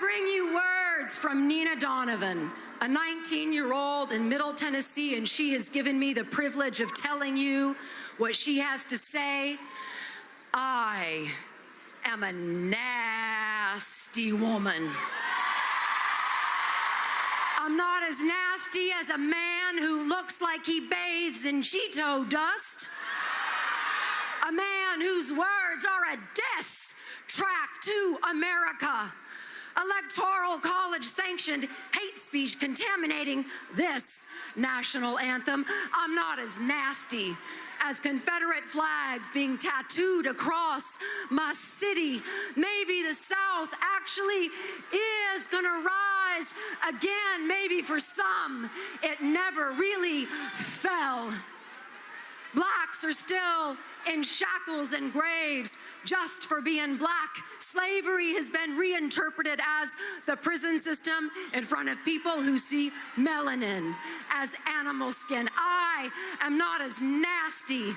bring you words from Nina Donovan, a 19 year old in Middle Tennessee, and she has given me the privilege of telling you what she has to say. I am a nasty woman. I'm not as nasty as a man who looks like he bathes in Cheeto dust. A man whose words are a diss track to America. Electoral college sanctioned hate speech contaminating this national anthem. I'm not as nasty as Confederate flags being tattooed across my city. Maybe the South actually is going to rise again. Maybe for some, it never really fell. Blacks are still in shackles and graves just for being black. Slavery has been reinterpreted as the prison system in front of people who see melanin as animal skin. I am not as nasty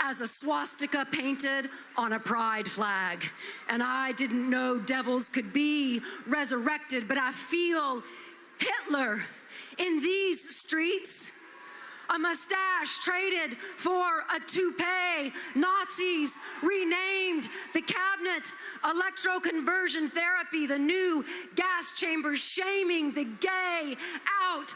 as a swastika painted on a pride flag. And I didn't know devils could be resurrected, but I feel Hitler in these streets a mustache traded for a toupee. Nazis renamed the cabinet electroconversion therapy, the new gas chamber, shaming the gay out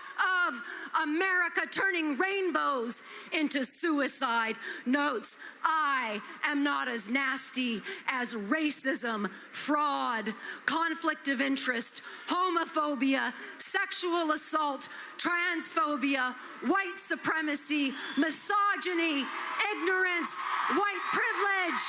of America, turning rainbows into suicide notes. I am not as nasty as racism, fraud, conflict of interest, homophobia, sexual assault, transphobia, white supremacy, misogyny, ignorance, white privilege.